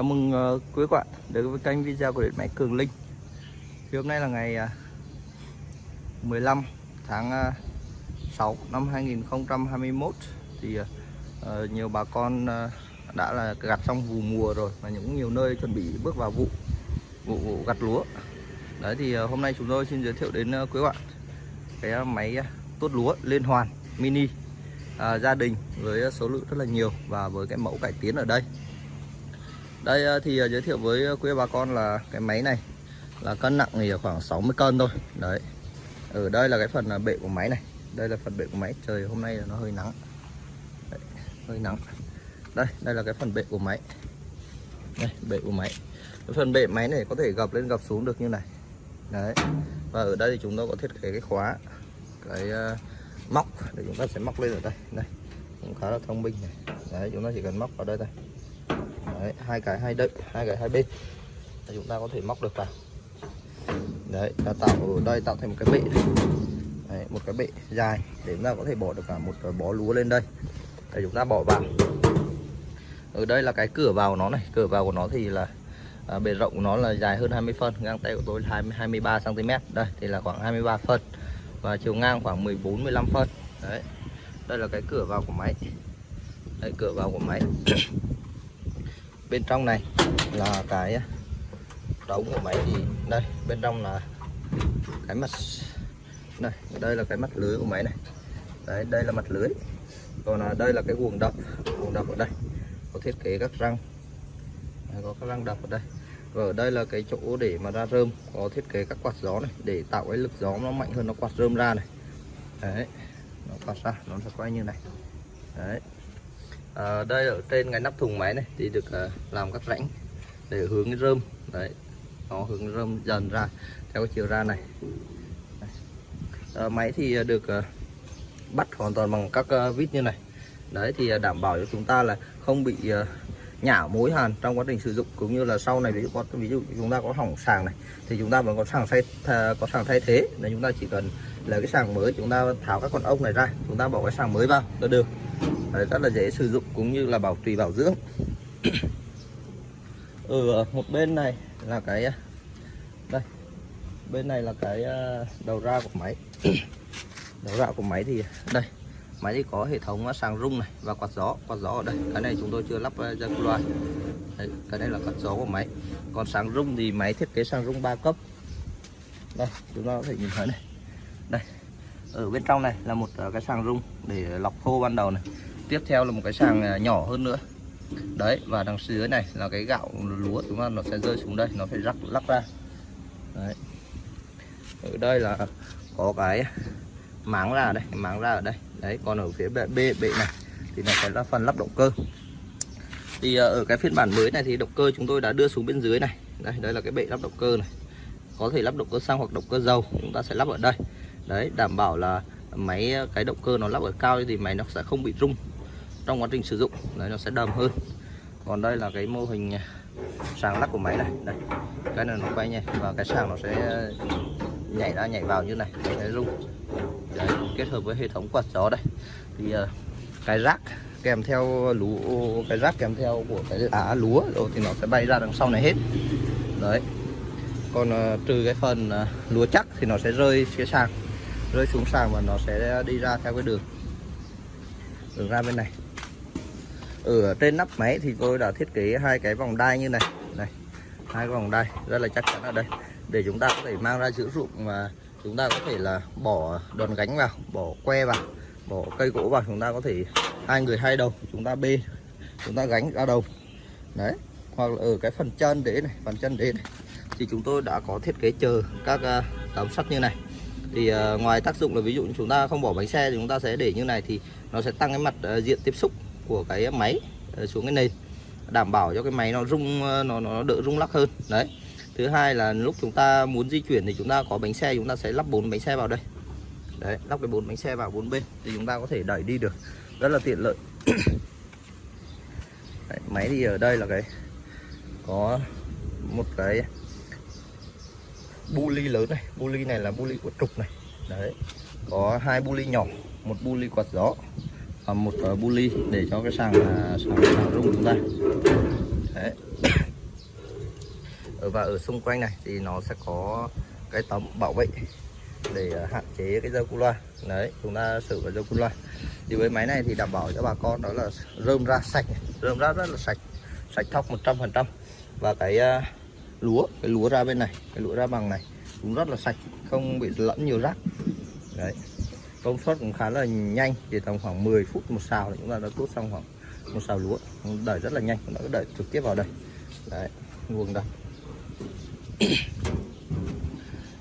Chào mừng uh, quý các bạn đến với kênh video của điện máy Cường Linh. Thì hôm nay là ngày ờ, uh, 15 tháng ờ, uh, 6 năm 2021 Thì uh, nhiều bà con uh, đã là gặt xong vụ mùa rồi Và những nhiều nơi chuẩn bị bước vào vụ vụ, vụ gặt lúa. Đấy thì uh, hôm nay chúng tôi xin giới thiệu đến uh, quý bạn Cái uh, máy uh, tốt lúa liên hoàn mini uh, gia đình với số lượng rất là nhiều và với cái mẫu cải tiến ở đây đây ờ, thì ờ, giới thiệu với ờ, quý bà con là cái máy này là cân nặng thì khoảng 60 cân thôi. Đấy. Ở đây là cái phần bệ của máy này. Đây là phần bệ của máy. Trời hôm nay là nó hơi nắng. Đấy, hơi nắng. Đây đây là cái phần bệ của máy. Đây bệ của máy. Cái phần bệ máy này có thể gập lên gập xuống được như này. Đấy. Và ở đây thì chúng tôi có thiết kế cái khóa cái uh, móc. Để chúng ta sẽ móc lên ở đây. Đây cũng khá là thông minh này. Đấy chúng ta chỉ cần móc vào đây thôi đấy, hai cái hai đậy hai cái hai bên để chúng ta có thể móc được vào. Đấy ta tạo ở đây tạo thành một cái bệ. Đấy, một cái bệ dài để chúng ta có thể bỏ được cả một bó lúa lên đây. Để chúng ta bỏ vào. Ở đây là cái cửa vào nó này. Cửa vào của nó thì là à, bề rộng của nó là dài hơn 20 phân. Ngang tay của tôi là 20, 23 cm đây thì là khoảng 23 phân. Và chiều ngang khoảng 14 15 phân. Đấy đây là cái cửa vào của máy. Đây cửa vào của máy bên trong này là cái à, đống của máy thì đây, bên trong là cái mặt, đây đây là cái mặt lưới của máy này. Đấy, đây là mặt lưới. Còn là đây là cái guồng đập guồng đập ở đây. Có thiết kế các răng. Có các răng đập ở đây. Và ở đây là cái chỗ để mà ra rơm, có thiết kế các quạt gió này, để tạo cái lực gió nó mạnh hơn, nó quạt rơm ra này. Đấy, nó quạt ra, nó sẽ quay như này. Đấy à, đây ở trên cái nắp thùng máy này thì được à, làm các rãnh để hướng rơm. Đấy nó hướng rơm dần ra theo chiều ra này. À, máy thì được à, bắt hoàn toàn bằng các à, vít như này. Đấy thì đảm bảo cho chúng ta là không bị à, nhả mối hàn trong quá trình sử dụng cũng như là sau này ví dụ có ví dụ chúng ta có hỏng sàng này thì chúng ta vẫn có sàng thay có sàng thay thế. Nên chúng ta chỉ cần lấy cái sàng mới chúng ta tháo các con ốc này ra chúng ta bỏ cái sàng mới vào là được. Đấy, rất là dễ sử dụng cũng như là bảo trì bảo dưỡng. Ở ừ, một bên này là cái đây bên này là cái ờ, đầu ra của máy. Đầu ra của máy thì đây máy thì có hệ thống sàng rung này và quạt gió quạt gió ở đây. Cái này chúng tôi chưa lắp ra loa cái này là quạt gió của máy. Còn sàng rung thì máy thiết kế sàng rung 3 cấp. Đây chúng ta có thể nhìn thấy này. Đây ở bên trong này là một cái sàng rung để lọc khô ban đầu này tiếp theo là một cái sàng à, nhỏ hơn nữa. Đấy và đằng dưới này là cái gạo lúa chúng ta nó sẽ rơi xuống đây nó phải rắc lắc ra. Đấy. Ở đây là có cái máng ra đây máng ra ở đây. Đấy còn ở phía bệ bệ, bệ này thì nó sẽ là phần lắp động cơ. Thì à, ở cái phiên bản mới này thì động cơ chúng tôi đã đưa xuống bên dưới này. Đây đây là cái bệ lắp động cơ này. Có thể lắp động cơ xăng hoặc động cơ dầu chúng ta sẽ lắp ở đây. Đấy đảm bảo là máy à, cái động cơ nó lắp ở cao thì máy nó sẽ không bị rung trong quá trình sử dụng đấy nó sẽ đầm hơn. Còn đây là cái mô hình à, sàng lắc của máy này. Đây cái này nó quay nhẹ và cái sàng nó sẽ nhảy ra nhảy vào như này nó sẽ rung. Đấy, kết hợp với hệ thống quạt gió đây. Thì uh, cái rác kèm theo lúa cái rác kèm theo của cái lá lúa rồi thì nó sẽ bay ra đằng sau này hết. Đấy. Còn uh, trừ cái phần uh, lúa chắc thì nó sẽ rơi phía sàng rơi xuống sàng và nó sẽ đi ra theo cái đường đường ra bên này. Ừ, ở trên nắp máy thì tôi đã thiết kế hai cái vòng đai như này. Này hai cái vòng đai rất là chắc chắn ở đây. Để chúng ta có thể mang ra sử dụng mà chúng ta có thể là bỏ đòn gánh vào bỏ que vào bỏ cây gỗ vào. Chúng ta có thể hai người hai đầu chúng ta bê chúng ta gánh ra đầu. Đấy hoặc là ở cái phần chân đế này phần chân đế này. Thì chúng tôi đã có thiết kế chờ các uh, tấm sắt như này. Thì uh, ngoài tác dụng là ví dụ chúng ta không bỏ bánh xe thì chúng ta sẽ để như này thì nó sẽ tăng cái mặt uh, diện tiếp xúc của cái máy ờ, xuống cái nền đảm bảo cho cái máy nó rung ờ, nó nó đỡ rung lắc hơn. Đấy. Thứ hai là lúc chúng ta muốn di chuyển thì chúng ta có bánh xe chúng ta sẽ lắp bốn bánh xe vào đây. Đấy lắp cái bốn bánh xe vào bốn bên thì chúng ta có thể đẩy đi được. Rất là tiện lợi. Đấy, máy thì ở đây là cái có một cái bu ly lớn này. Bu ly này là bu ly của trục này. Đấy có hai bu ly nhỏ một bu ly quạt gió. Ờ, một bu ly để cho cái sàng à, sàng, sàng rung chúng ta. Đấy. Ở và ở xung quanh này thì nó sẽ có cái tấm bảo vệ để à, hạn chế cái dâu cu loa. Đấy chúng ta sử vào dâu cu loa. Thì với máy này thì đảm bảo cho bà con đó là rơm ra sạch rơm ra rất là sạch sạch thóc 100% và cái uh, lúa cái lúa ra bên này cái lúa ra bằng này cũng rất là sạch không bị lẫn nhiều rác. Đấy công suất cũng khá là nhanh chỉ tầm khoảng 10 phút một xào là chúng ta đã tuốt xong khoảng một xào lúa. Đợi rất là nhanh chúng ta đợi trực tiếp vào đây. Đấy nguồn đây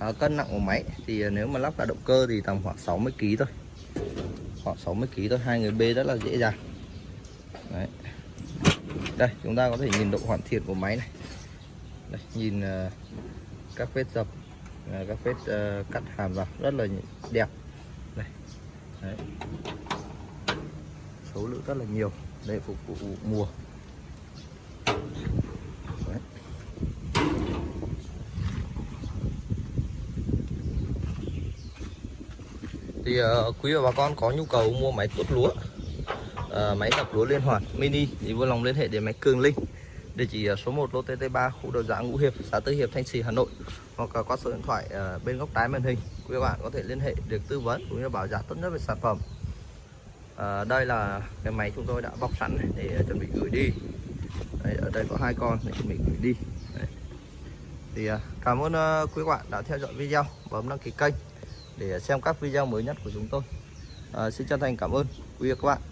à, cân nặng của máy thì nếu mà lắp cả động cơ thì tầm khoảng 60 kg thôi. Khoảng 60 kg thôi hai người bê rất là dễ dàng. Đấy. Đây chúng ta có thể nhìn độ hoàn thiện của máy này. Đây, nhìn uh, các vết dập uh, các vết uh, cắt hàm vào rất là đẹp đấy. số lượng rất là nhiều để phục vụ mùa đấy. thì uh, quý và bà con có nhu cầu mua máy tuốt lúa uh, máy đập lúa liên hoàn mini thì vui lòng liên hệ đến máy Cường Linh địa chỉ số 1 lô TT3 khu đầu dạng Ngũ Hiệp xã Tư Hiệp Thanh Trì Hà Nội hoặc là qua số điện thoại ờ, bên góc trái màn hình quý bạn có thể liên hệ được tư vấn cũng như bảo giá tốt nhất về sản phẩm. À, đây là cái máy chúng tôi đã bọc sẵn để chuẩn bị gửi đi. Đây, ở đây có hai con để chuẩn bị gửi đi. Đấy. thì ờ, cảm ơn quý bạn đã theo dõi video bấm đăng ký kênh để xem các video mới nhất của chúng tôi. À, xin chân thành cảm ơn quý vị các bạn.